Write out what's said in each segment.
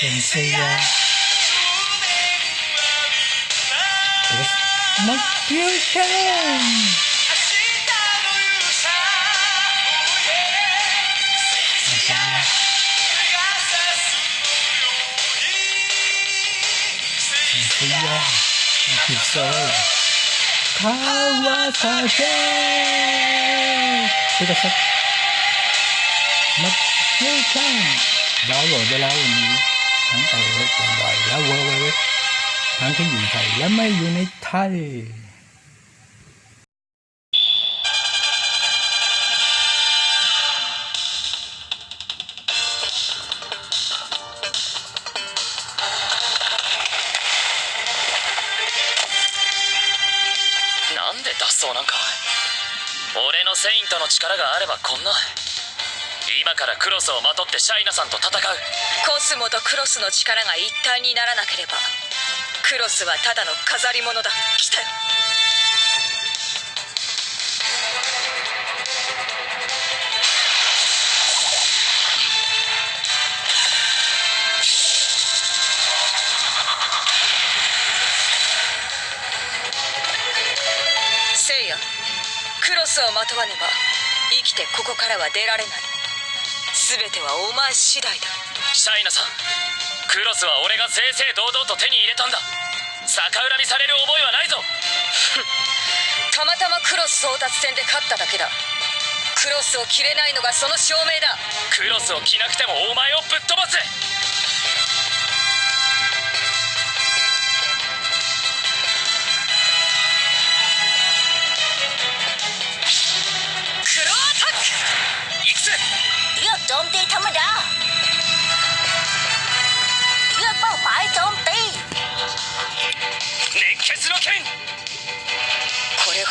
是谁呀。是无是谁呀是谁呀谁人生是不容易是谁呀是谁呀他们说看我撒娇是谁是ั้งไปなんで脱走なんか俺のセイントの力があればこんな今からクロスをまとってシャイナさんと戦うスモとクロスの力が一体にならなければクロスはただの飾り物だ。来たよ。せいやクロスをまとわねば生きてここからは出られない。全てはお前次第だ。シャイナさん。クロスは俺が正々堂々と手に入れたんだ。逆恨みされる覚えはないぞ。たまたまクロス争奪戦で勝っただけだ。クロスを切れないのがその証明だ。クロスを着なくてもお前をぶっ飛ばすクロアタック！いくぜ。いやどんてータだ。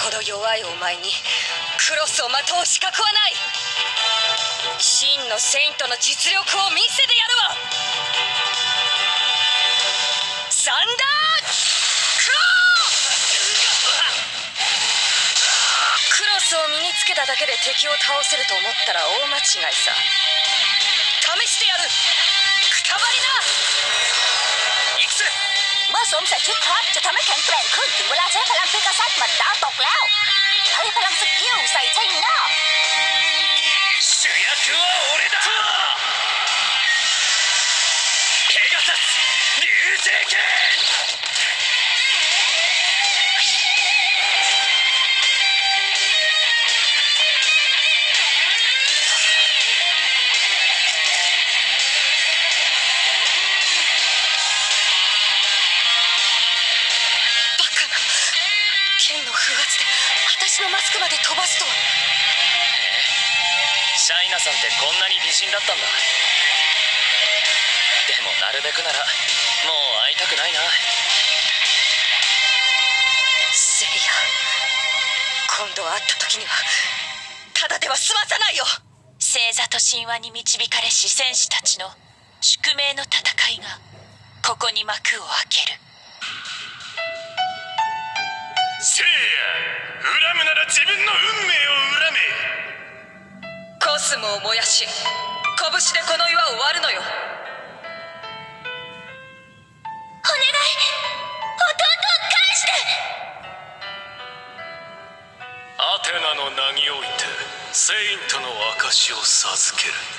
これほど弱いお前にクロスをまとう資格はない。真のセイントの実力を見せてやるわ。サンダークロー！クロスを身につけただけで敵を倒せると思ったら大間違いさ。試してやる。くたばりな！ เมื่อสวมใส่ชุดคราฟจะทำให้แข็งแกร่งขึ้นถึงเวลาใช้พลังพิกาซัสหมัดดาวตกแล้วใช้พลังสกิลใส่ใช่หน้า 主役は俺だペガサス流星剣 剣の風圧で私のマスクまで飛ばすとは。シャイナさんってこんなに美人だったんだ。でもなるべくならもう会いたくないな。せいや今度会った時にはただでは済まさないよ。星座と神話に導かれし戦士たちの宿命の戦いがここに幕を開けるせいや。恨むなら自分の運命を恨め。コスモを燃やし拳でこの岩を割るのよ。お願い。弟を返して。アテナの名においてセイントの証を授ける